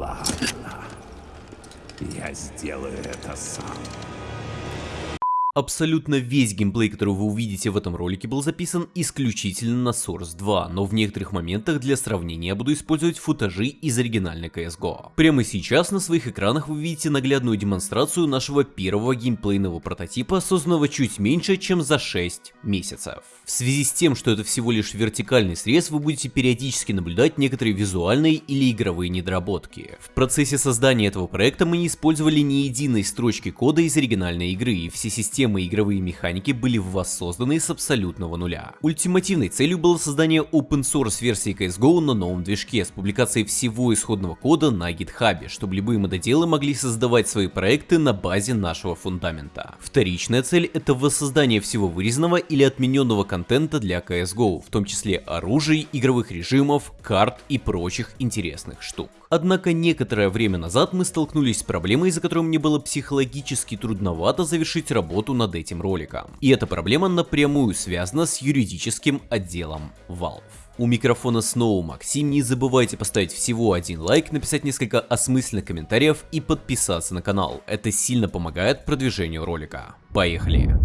Ладно. Я сделаю это сам. Абсолютно весь геймплей, который вы увидите в этом ролике, был записан исключительно на Source 2, но в некоторых моментах для сравнения я буду использовать футажи из оригинальной CSGO. Прямо сейчас на своих экранах вы видите наглядную демонстрацию нашего первого геймплейного прототипа, созданного чуть меньше, чем за 6 месяцев. В связи с тем, что это всего лишь вертикальный срез, вы будете периодически наблюдать некоторые визуальные или игровые недоработки. В процессе создания этого проекта мы не использовали ни единой строчки кода из оригинальной игры, и все системы системы и игровые механики были воссозданы с абсолютного нуля. Ультимативной целью было создание open source версии CSGO на новом движке с публикацией всего исходного кода на GitHub, чтобы любые мододелы могли создавать свои проекты на базе нашего фундамента. Вторичная цель это воссоздание всего вырезанного или отмененного контента для CSGO, в том числе оружий, игровых режимов, карт и прочих интересных штук. Однако некоторое время назад мы столкнулись с проблемой, из-за которой мне было психологически трудновато завершить работу над этим роликом. И эта проблема напрямую связана с юридическим отделом Valve. У микрофона снова Максим, не забывайте поставить всего один лайк, написать несколько осмысленных комментариев и подписаться на канал, это сильно помогает продвижению ролика. Поехали!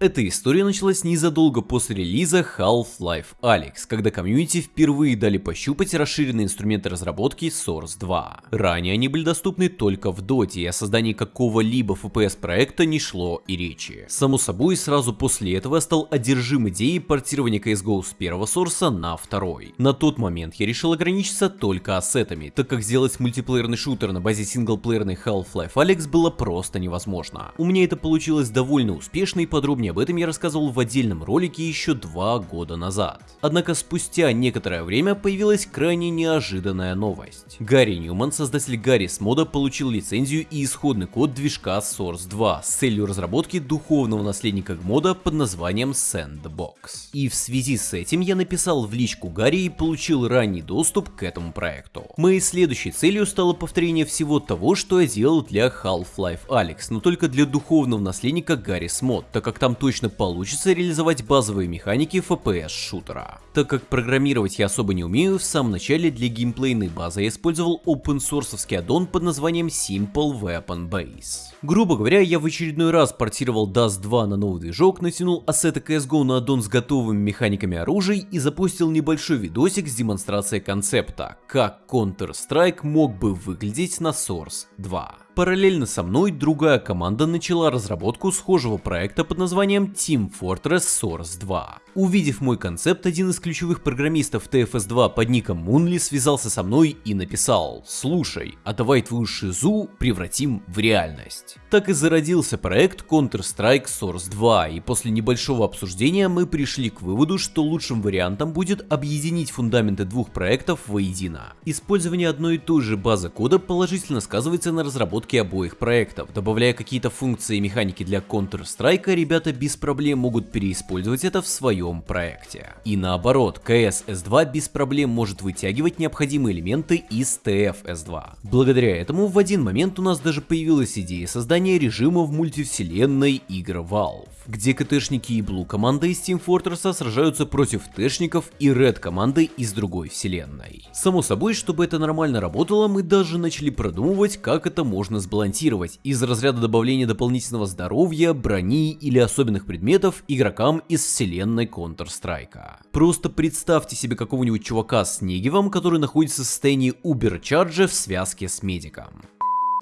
Эта история началась незадолго после релиза Half-Life Alyx, когда комьюнити впервые дали пощупать расширенные инструменты разработки Source 2. Ранее они были доступны только в Dota, и о создании какого-либо FPS проекта не шло и речи. Само собой, сразу после этого я стал одержим идеей портирования CSGO с первого сорса на второй. На тот момент я решил ограничиться только ассетами, так как сделать мультиплеерный шутер на базе синглплеерной Half-Life Alyx было просто невозможно. У меня это получилось довольно успешно и подробнее Подробнее об этом я рассказывал в отдельном ролике еще два года назад. Однако спустя некоторое время появилась крайне неожиданная новость. Гарри Ньюман, создатель Гаррис мода, получил лицензию и исходный код движка Source 2 с целью разработки духовного наследника мода под названием Sandbox. И в связи с этим я написал в личку Гарри и получил ранний доступ к этому проекту. Моей следующей целью стало повторение всего того, что я делал для Half-Life Alyx, но только для духовного наследника Гаррис мод, так как там точно получится реализовать базовые механики FPS шутера. Так как программировать я особо не умею, в самом начале для геймплейной базы я использовал open source аддон под названием Simple Weapon Base. Грубо говоря, я в очередной раз портировал Dust 2 на новый движок, натянул ассеты CSGO на аддон с готовыми механиками оружий и запустил небольшой видосик с демонстрацией концепта, как Counter-Strike мог бы выглядеть на Source 2. Параллельно со мной другая команда начала разработку схожего проекта под названием Team Fortress Source 2. Увидев мой концепт, один из ключевых программистов TFS2 под ником Мунли связался со мной и написал «Слушай, а давай твою шизу превратим в реальность». Так и зародился проект Counter-Strike Source 2, и после небольшого обсуждения мы пришли к выводу, что лучшим вариантом будет объединить фундаменты двух проектов воедино. Использование одной и той же базы кода положительно сказывается на разработке обоих проектов. Добавляя какие-то функции и механики для Counter-Strike, ребята без проблем могут переиспользовать это в своем проекте. И наоборот, CS S2 без проблем может вытягивать необходимые элементы из TF S2. Благодаря этому в один момент у нас даже появилась идея создания режима в мультивселенной игр Valve где КТшники Blue команда из Team Fortress сражаются против Тэшников и Red команды из другой вселенной. Само собой, чтобы это нормально работало, мы даже начали продумывать, как это можно сбалансировать из разряда добавления дополнительного здоровья, брони или особенных предметов игрокам из вселенной Counter-Strike. Просто представьте себе какого-нибудь чувака с Негивом, который находится в состоянии Убер-чарджа в связке с медиком.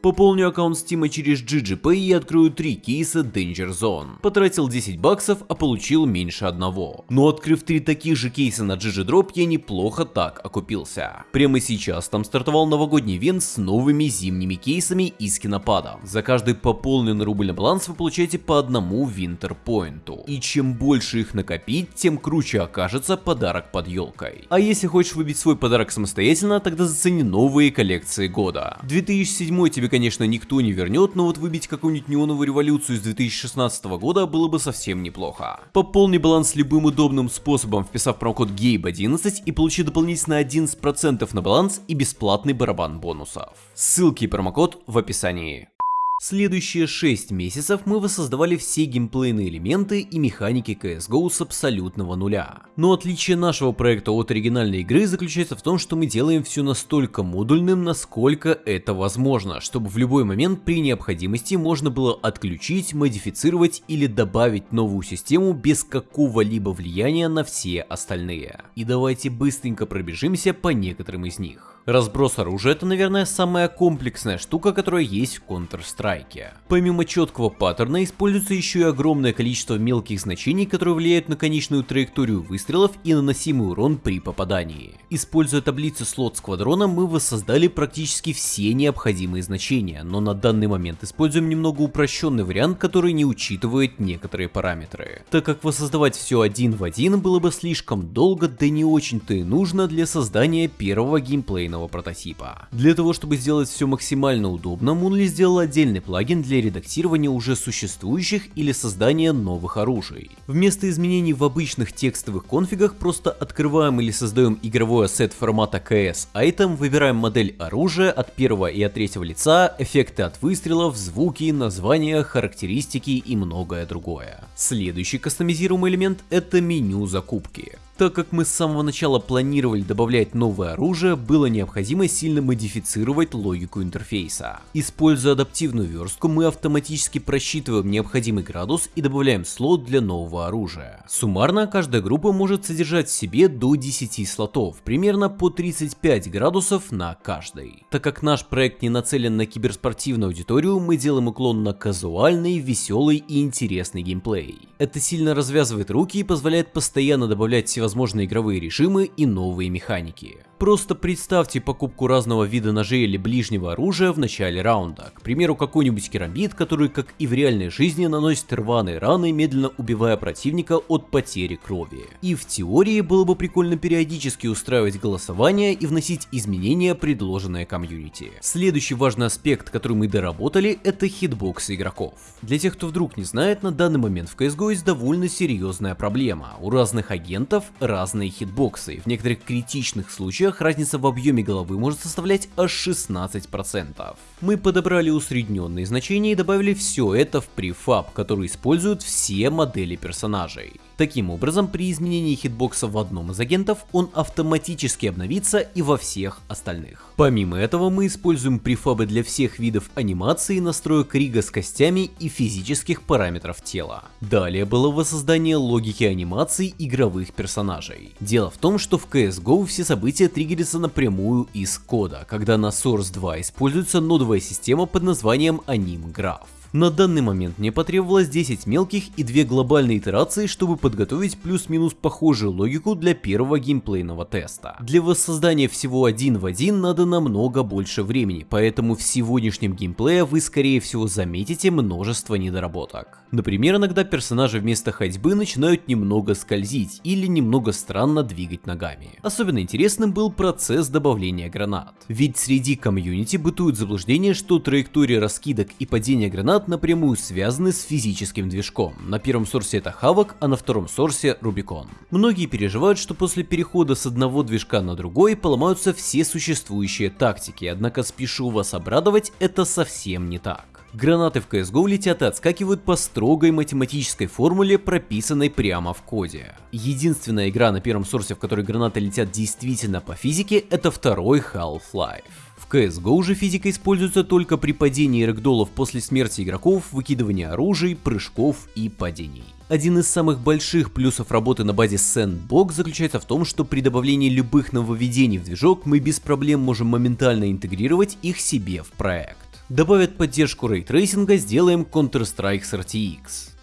Пополню аккаунт Steam через GGPay и открою 3 кейса Danger Zone. Потратил 10 баксов, а получил меньше одного. Но открыв 3 таких же кейса на GGDrop, я неплохо так окупился. Прямо сейчас там стартовал новогодний ивент с новыми зимними кейсами из кинопада. За каждый пополненный рубль на баланс вы получаете по одному Point. И чем больше их накопить, тем круче окажется подарок под елкой. А если хочешь выбить свой подарок самостоятельно, тогда зацени новые коллекции года. 2007 тебе конечно, никто не вернет, но вот выбить какую-нибудь неоновую революцию из 2016 года было бы совсем неплохо. Пополни баланс любым удобным способом, вписав промокод GABE11 и получи дополнительно 11% на баланс и бесплатный барабан бонусов. Ссылки и промокод в описании. Следующие 6 месяцев мы воссоздавали все геймплейные элементы и механики CSGO с абсолютного нуля. Но отличие нашего проекта от оригинальной игры заключается в том, что мы делаем все настолько модульным, насколько это возможно, чтобы в любой момент при необходимости можно было отключить, модифицировать или добавить новую систему без какого-либо влияния на все остальные. И давайте быстренько пробежимся по некоторым из них. Разброс оружия это, наверное, самая комплексная штука, которая есть в Counter-Strike. Помимо четкого паттерна, используется еще и огромное количество мелких значений, которые влияют на конечную траекторию выстрелов и наносимый урон при попадании. Используя таблицу слот сквадрона, мы воссоздали практически все необходимые значения, но на данный момент используем немного упрощенный вариант, который не учитывает некоторые параметры. Так как воссоздавать все один в один было бы слишком долго, да не очень-то и нужно для создания первого геймплейного данного прототипа. Для того, чтобы сделать все максимально удобно, Moonly сделал отдельный плагин для редактирования уже существующих или создания новых оружий. Вместо изменений в обычных текстовых конфигах просто открываем или создаем игровой ассет формата CS Item, выбираем модель оружия от первого и от третьего лица, эффекты от выстрелов, звуки, названия, характеристики и многое другое. Следующий кастомизируемый элемент это меню закупки. Так как мы с самого начала планировали добавлять новое оружие, было необходимо сильно модифицировать логику интерфейса. Используя адаптивную верстку, мы автоматически просчитываем необходимый градус и добавляем слот для нового оружия. Суммарно, каждая группа может содержать в себе до 10 слотов, примерно по 35 градусов на каждый. Так как наш проект не нацелен на киберспортивную аудиторию, мы делаем уклон на казуальный, веселый и интересный геймплей. Это сильно развязывает руки и позволяет постоянно добавлять всевозможные всевозможные игровые режимы и новые механики. Просто представьте покупку разного вида ножей или ближнего оружия в начале раунда. К примеру, какой-нибудь керамбит, который, как и в реальной жизни, наносит рваные раны, медленно убивая противника от потери крови. И в теории было бы прикольно периодически устраивать голосование и вносить изменения, предложенные комьюнити. Следующий важный аспект, который мы доработали, это хитбоксы игроков. Для тех, кто вдруг не знает, на данный момент в CSGO есть довольно серьезная проблема. У разных агентов разные хитбоксы. В некоторых критичных случаях разница в объеме головы может составлять аж 16%. Мы подобрали усредненные значения и добавили все это в префаб, который используют все модели персонажей. Таким образом, при изменении хитбокса в одном из агентов, он автоматически обновится и во всех остальных. Помимо этого, мы используем префабы для всех видов анимации, настроек рига с костями и физических параметров тела. Далее было воссоздание логики анимации игровых персонажей. Дело в том, что в CSGO все события триггерятся напрямую из кода, когда на Source 2 используется нодовая система под названием AnimGraph. На данный момент мне потребовалось 10 мелких и 2 глобальные итерации, чтобы подготовить плюс-минус похожую логику для первого геймплейного теста. Для воссоздания всего один в один надо намного больше времени, поэтому в сегодняшнем геймплее вы скорее всего заметите множество недоработок. Например, иногда персонажи вместо ходьбы начинают немного скользить или немного странно двигать ногами. Особенно интересным был процесс добавления гранат. Ведь среди комьюнити бытует заблуждение, что траектория раскидок и падения гранат гранат напрямую связаны с физическим движком. На первом сорсе это Havoc, а на втором сорсе Rubicon. Многие переживают, что после перехода с одного движка на другой поломаются все существующие тактики, однако спешу вас обрадовать, это совсем не так. Гранаты в CSGO летят и отскакивают по строгой математической формуле, прописанной прямо в коде. Единственная игра на первом сорсе, в которой гранаты летят действительно по физике, это второй Half-Life. В CSGO же физика используется только при падении рэгдолов после смерти игроков, выкидывании оружий, прыжков и падений. Один из самых больших плюсов работы на базе Sandbox заключается в том, что при добавлении любых нововведений в движок мы без проблем можем моментально интегрировать их себе в проект. Добавят поддержку рейтрейсинга, сделаем Counter-Strike с RTX.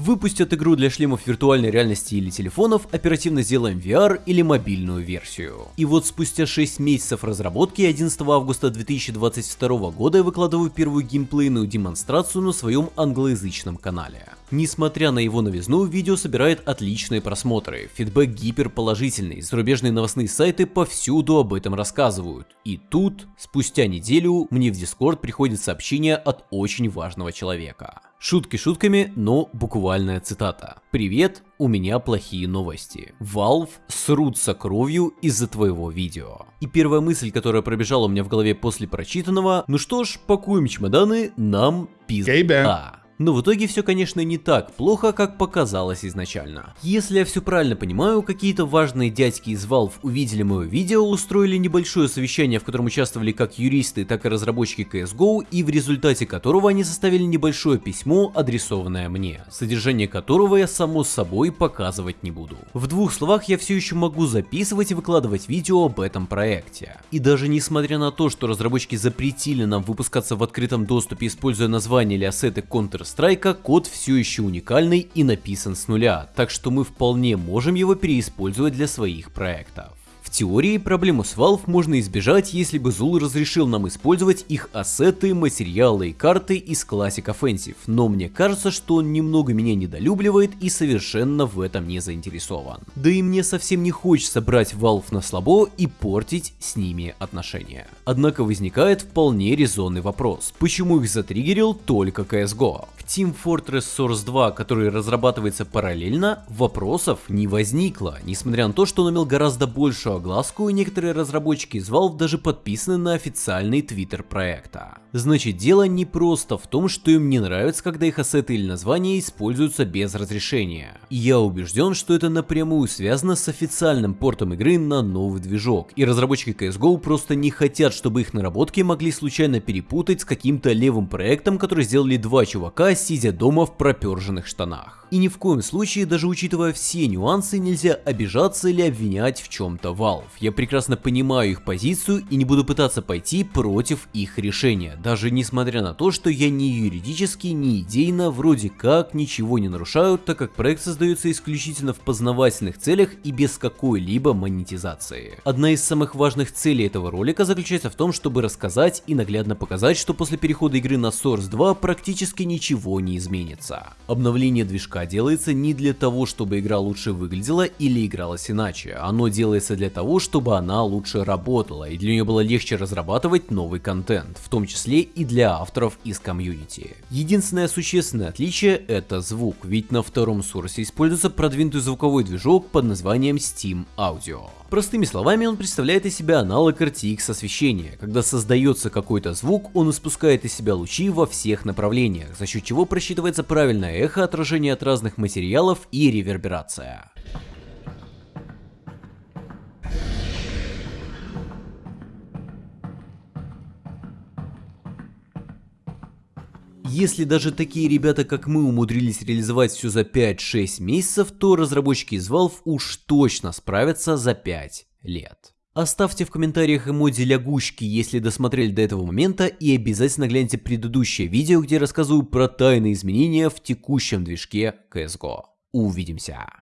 Выпустят игру для шлемов виртуальной реальности или телефонов, оперативно сделаем VR или мобильную версию. И вот спустя 6 месяцев разработки 11 августа 2022 года я выкладываю первую геймплейную демонстрацию на своем англоязычном канале. Несмотря на его новизну, видео собирает отличные просмотры, фидбэк гиперположительный, зарубежные новостные сайты повсюду об этом рассказывают. И тут, спустя неделю, мне в Дискорд приходит сообщение от очень важного человека. Шутки шутками, но буквальная цитата. Привет, у меня плохие новости. Valve срутся кровью из-за твоего видео. И первая мысль, которая пробежала у меня в голове после прочитанного, ну что ж, пакуем чемоданы, нам пизда. Но в итоге все, конечно, не так плохо, как показалось изначально. Если я все правильно понимаю, какие-то важные дядьки из Valve увидели мое видео, устроили небольшое совещание, в котором участвовали как юристы, так и разработчики CSGO, и в результате которого они составили небольшое письмо, адресованное мне, содержание которого я само собой показывать не буду. В двух словах я все еще могу записывать и выкладывать видео об этом проекте. И даже несмотря на то, что разработчики запретили нам выпускаться в открытом доступе, используя название или ассеты Counter Counter-Strike код все еще уникальный и написан с нуля, так что мы вполне можем его переиспользовать для своих проектов. В теории проблему с Valve можно избежать, если бы Zul разрешил нам использовать их ассеты, материалы и карты из Classic Offensive, но мне кажется, что он немного меня недолюбливает и совершенно в этом не заинтересован. Да и мне совсем не хочется брать Valve на слабо и портить с ними отношения. Однако возникает вполне резонный вопрос, почему их затриггерил только CSGO? Team Fortress Source 2, который разрабатывается параллельно, вопросов не возникло, несмотря на то, что он имел гораздо большую огласку и некоторые разработчики из Valve даже подписаны на официальный твиттер проекта. Значит дело не просто в том, что им не нравится, когда их ассеты или названия используются без разрешения. Я убежден, что это напрямую связано с официальным портом игры на новый движок, и разработчики CSGO просто не хотят, чтобы их наработки могли случайно перепутать с каким-то левым проектом, который сделали два чувака сидя дома в проперженных штанах. И ни в коем случае, даже учитывая все нюансы, нельзя обижаться или обвинять в чем-то Valve. Я прекрасно понимаю их позицию и не буду пытаться пойти против их решения, даже несмотря на то, что я ни юридически, ни идейно вроде как ничего не нарушаю, так как проект создается исключительно в познавательных целях и без какой-либо монетизации. Одна из самых важных целей этого ролика заключается в том, чтобы рассказать и наглядно показать, что после перехода игры на Source 2 практически ничего не изменится. Обновление движка делается не для того, чтобы игра лучше выглядела или игралась иначе. Оно делается для того, чтобы она лучше работала и для нее было легче разрабатывать новый контент, в том числе и для авторов из комьюнити. Единственное существенное отличие это звук, ведь на втором сурсе используется продвинутый звуковой движок под названием Steam Audio. Простыми словами, он представляет из себя аналог RTX освещения. Когда создается какой-то звук, он испускает из себя лучи во всех направлениях, за счет чего просчитывается правильное эхо, отражение от разных материалов и реверберация. Если даже такие ребята, как мы, умудрились реализовать все за 5-6 месяцев, то разработчики из Valve уж точно справятся за 5 лет. Оставьте в комментариях эмодзи лягушки, если досмотрели до этого момента, и обязательно гляньте предыдущее видео, где рассказываю про тайные изменения в текущем движке CSGO. Увидимся!